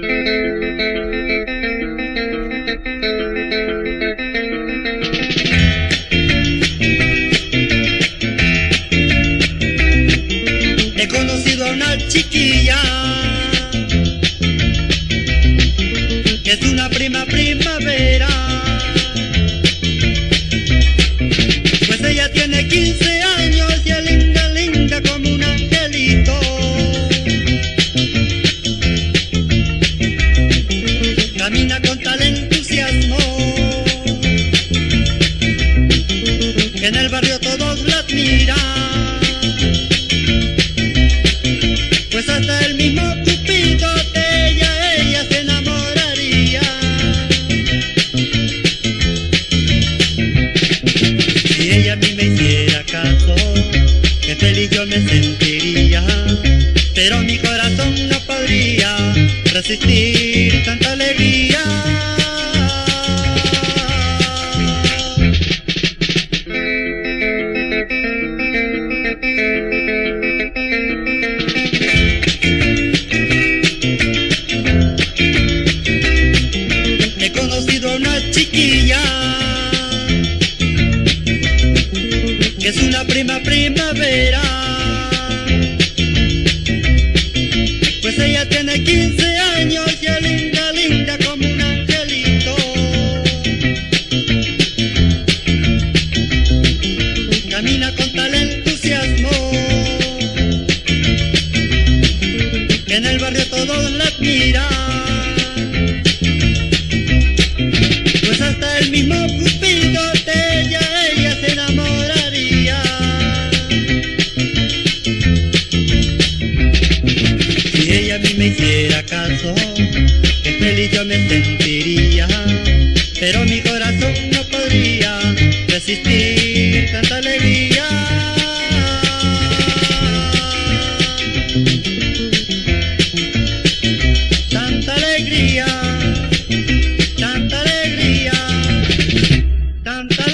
He conocido a una chiquilla que es una prima primavera. Ella me hiciera caso, que feliz yo me sentiría. Pero mi corazón no podría resistir tanta alegría. Prima primavera. Pues ella tiene 15 años y es linda, linda como un angelito. Camina con tal entusiasmo que en el barrio todos la admiran. a mí me hiciera caso, qué feliz yo me sentiría, pero mi corazón no podría resistir tanta alegría. Tanta alegría, tanta alegría, tanta alegría.